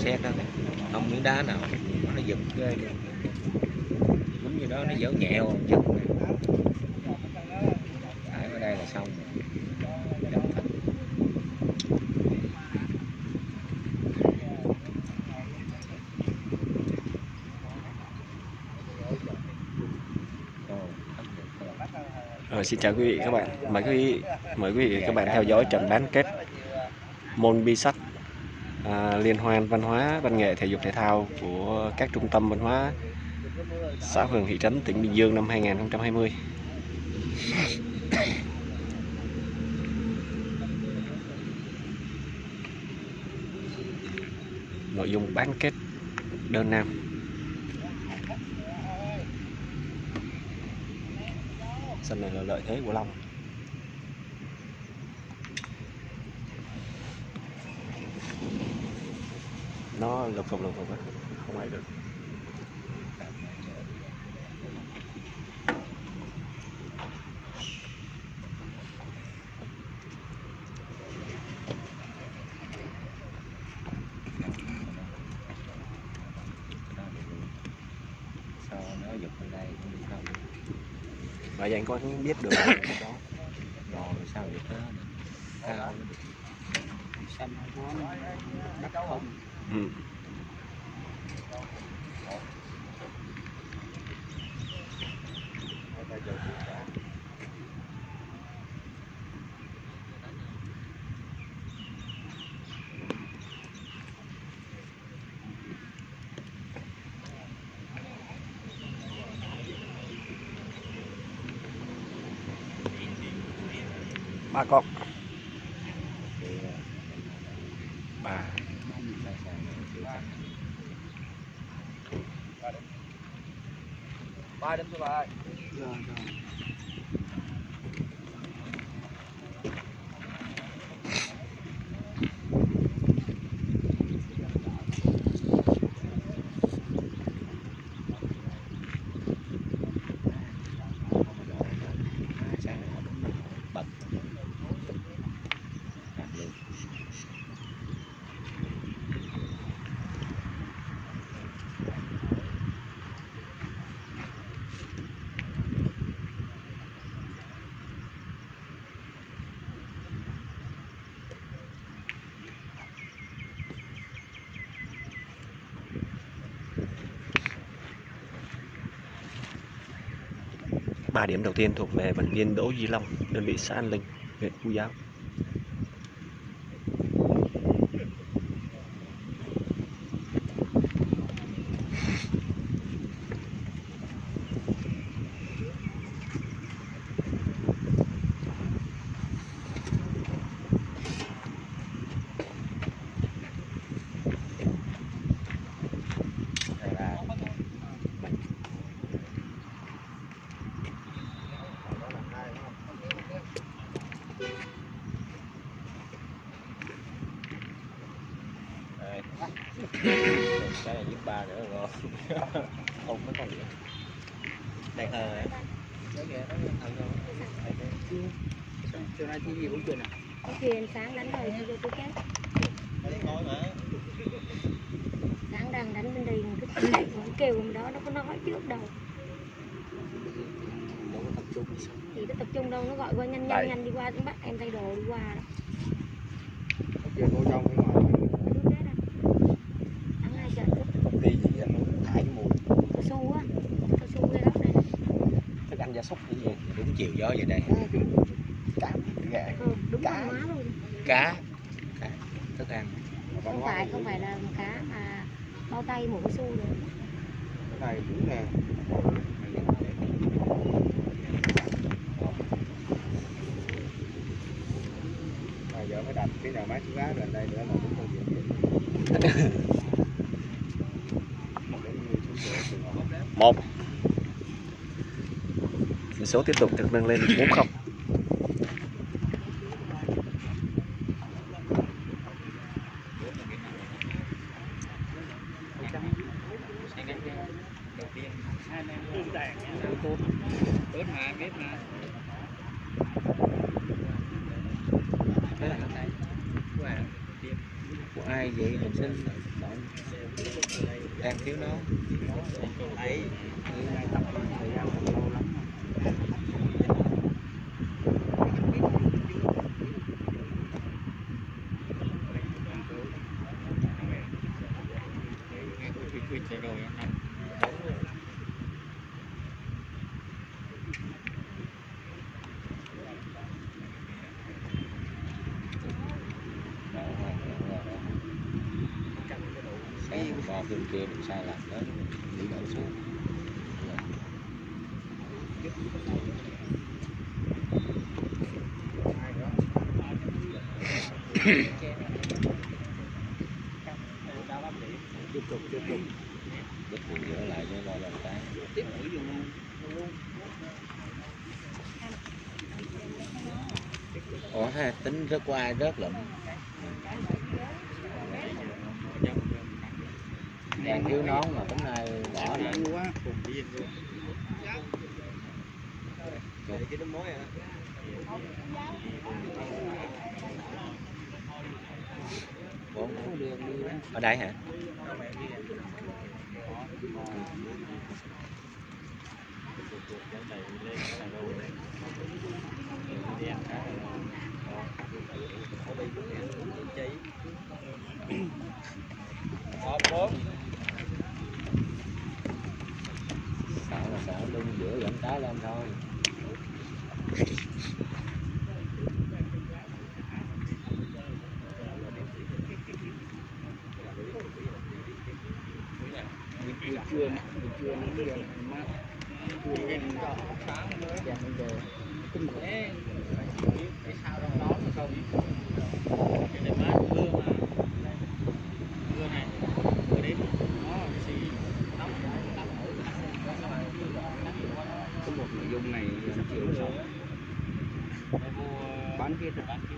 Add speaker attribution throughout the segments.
Speaker 1: xét đó. Không miếng đá nào. Nó giật ghê. Luôn đúng như đó nó dở nhẹo giật Đấy, ở đây là xong. Đập thật. Rồi,
Speaker 2: xin chào quý vị các bạn. Mời quý vị mời quý vị các bạn theo dõi trận bán kết môn bi sắt à, liên hoan văn hóa văn nghệ thể dục thể thao của các trung tâm văn hóa xã phường thị trấn tỉnh Bình Dương năm 2020. Nội dung bán kết đơn nam sân này là lợi thế của Long nó lục phục lục phục á, không ai được.
Speaker 1: Sao nó giật bên đây cũng được không
Speaker 2: và anh có biết được cái đó
Speaker 1: rồi, sao giật đó? Cao xanh quá đất không?
Speaker 2: Ừ. ba con ba
Speaker 3: ba đến số ba
Speaker 1: bật
Speaker 2: 3 điểm đầu tiên thuộc về vận viên Đỗ Duy Long, đơn vị xã An Linh, huyện Phú Giáo.
Speaker 1: Cái này giúp ba nữa ngon không có con gì đây hơi
Speaker 3: chiều nay thi gì cũng chuyện à
Speaker 4: có chuyện sáng đánh rồi chưa tôi chết sáng đang đánh bên đây một cái lạnh nó kêu hôm đó nó có nói trước đâu thì nó tập trung đâu nó gọi qua nhanh
Speaker 3: Đây.
Speaker 4: nhanh nhanh đi qua nó bắt em thay đồ đi qua đó
Speaker 3: có chuyện vô trong nhưng mà
Speaker 4: Tôi chết à. thắng hai trận
Speaker 3: công ty gì vậy nó thải cái mùi
Speaker 4: cao su á cao su cái đó này
Speaker 3: thức ăn gia súc gì
Speaker 1: đúng chiều gió vậy đây.
Speaker 3: Cá gà.
Speaker 4: Ừ, đúng
Speaker 3: Cá.
Speaker 4: luôn
Speaker 1: cá. Cá. Thức ăn.
Speaker 4: Không phải không phải là cá mà bao tay mổ cao su rồi
Speaker 3: cái này đúng nè. Giờ mới đặt cái nào mát lá gần đây nữa là đúng công việc.
Speaker 2: Một số tiếp tục được nâng lên 40
Speaker 1: Của
Speaker 3: ai vậy? Mình xin đang thiếu nó.
Speaker 1: Đấy
Speaker 3: Như nay tập thời gian cũng lâu lắm sáng bò bên kia mình sai lạc đó đi đổ xuống tiếp tục tiếp tục. Tiếp tục dỡ lại cho lo làm cái. Tiếp mũi vô luôn ủa ha tính rớt qua rớt lụm đang thiếu nón mà tính nay bỏ lại
Speaker 1: quá cùng mối à
Speaker 3: đi
Speaker 2: ở đây hả?
Speaker 3: Sợ giữa lên thôi buổi trưa buổi trưa nó giờ mát trưa lên sáng nữa giờ bây giờ kinh khủng cái sao đó mà không. Cái này mát mưa mà mưa này mưa đến nó xì nóng có một nội dung này sáu bán kia rồi bán kia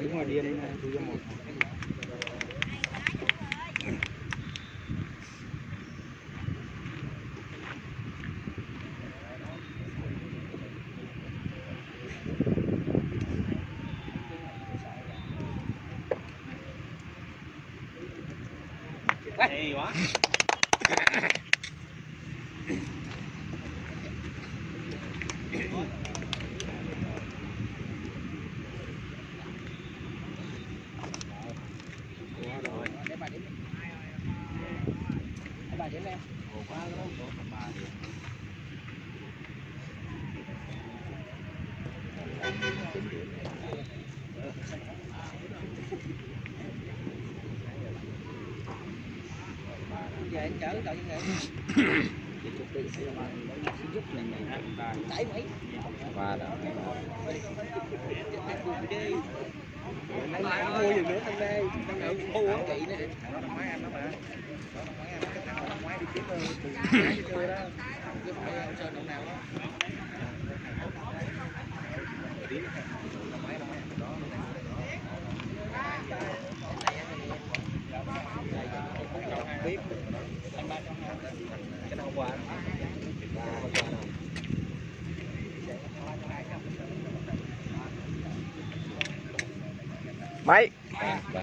Speaker 3: đứng ngoài điên đấy tôi cho một
Speaker 1: Thank you.
Speaker 3: Gracias. Về anh chở cậu như vậy giúp mình mấy qua đó
Speaker 1: Anh lại mua gì nữa anh đây đang ở khu á
Speaker 3: chị nữa
Speaker 2: mấy?
Speaker 3: Ba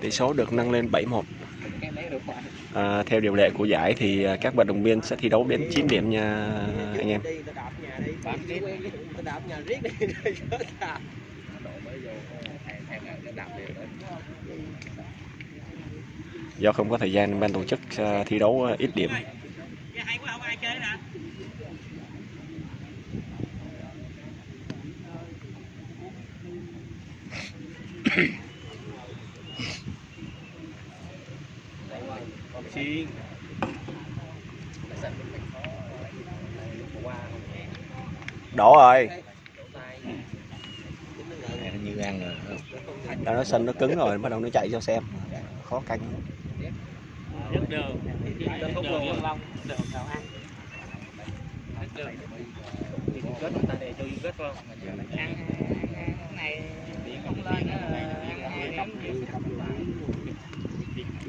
Speaker 2: tỷ số được nâng lên 71 à, theo điều lệ của giải thì à, các vận động viên sẽ thi đấu đến 9 điểm nha anh em. Do không có thời gian ban tổ chức à, thi đấu ít điểm. Đổ rồi
Speaker 3: như ăn rồi.
Speaker 2: Đó, nó sân nó cứng rồi bắt đầu nó chạy cho xem. Khó canh.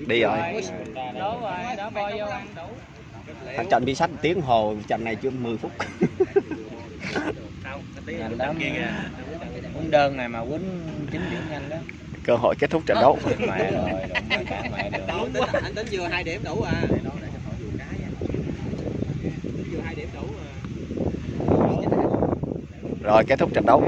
Speaker 2: Đi rồi. Thằng trận đi sách tiếng hồ trận này chưa 10 phút
Speaker 1: nhanh lắm quýnh đơn này mà quýnh chín điểm nhanh đó.
Speaker 2: Cơ hội kết thúc trận đấu.
Speaker 1: Mẹ rồi đụng mà cả mẹ được
Speaker 3: anh tính vừa hai điểm đủ à. Vừa hai điểm đủ à.
Speaker 2: Rồi kết thúc trận đấu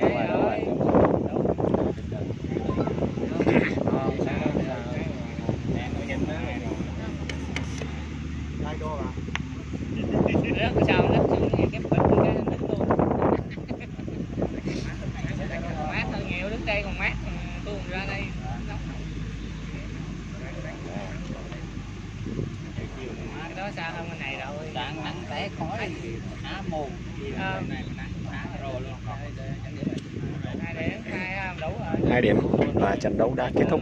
Speaker 5: Rớt sao nó xuống cái bịch cái nó đứng luôn Mát hơn nhiều, đứng đây còn mát Tôi còn ra đây nóng Cái đó xa hơn bên này rồi
Speaker 3: đạn nắng té khói á mồm
Speaker 5: Ờ.
Speaker 3: này nắng á rồi luôn
Speaker 5: hai điểm
Speaker 2: và trận đấu đã kết thúc.